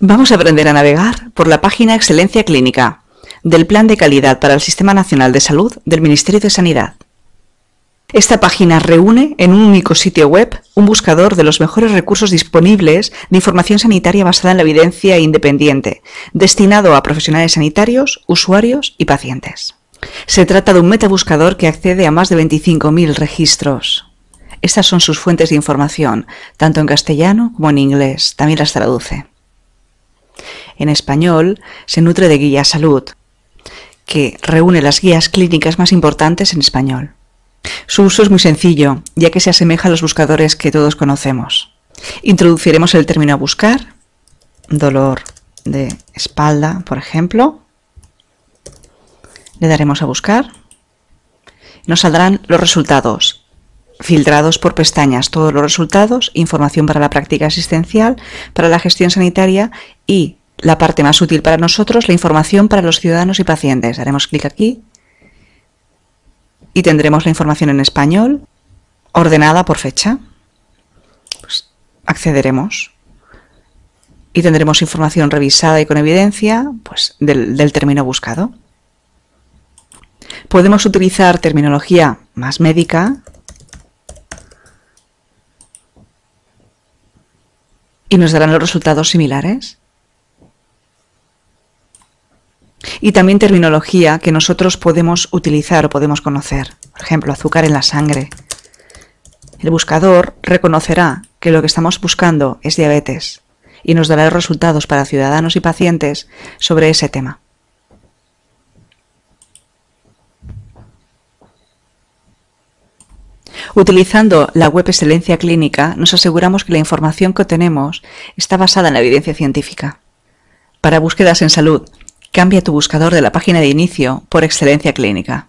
Vamos a aprender a navegar por la página Excelencia Clínica del Plan de Calidad para el Sistema Nacional de Salud del Ministerio de Sanidad. Esta página reúne en un único sitio web un buscador de los mejores recursos disponibles de información sanitaria basada en la evidencia independiente, destinado a profesionales sanitarios, usuarios y pacientes. Se trata de un metabuscador que accede a más de 25.000 registros. Estas son sus fuentes de información, tanto en castellano como en inglés, también las traduce. En español se nutre de Guía Salud, que reúne las guías clínicas más importantes en español. Su uso es muy sencillo, ya que se asemeja a los buscadores que todos conocemos. Introduciremos el término a buscar, dolor de espalda, por ejemplo. Le daremos a buscar. Nos saldrán los resultados, filtrados por pestañas, todos los resultados, información para la práctica asistencial, para la gestión sanitaria y, la parte más útil para nosotros, la información para los ciudadanos y pacientes. Daremos clic aquí y tendremos la información en español, ordenada por fecha. Pues accederemos y tendremos información revisada y con evidencia pues, del término buscado. Podemos utilizar terminología más médica y nos darán los resultados similares. Y también terminología que nosotros podemos utilizar o podemos conocer. Por ejemplo, azúcar en la sangre. El buscador reconocerá que lo que estamos buscando es diabetes y nos dará resultados para ciudadanos y pacientes sobre ese tema. Utilizando la web Excelencia Clínica, nos aseguramos que la información que obtenemos está basada en la evidencia científica. Para búsquedas en salud, Cambia tu buscador de la página de inicio por excelencia clínica.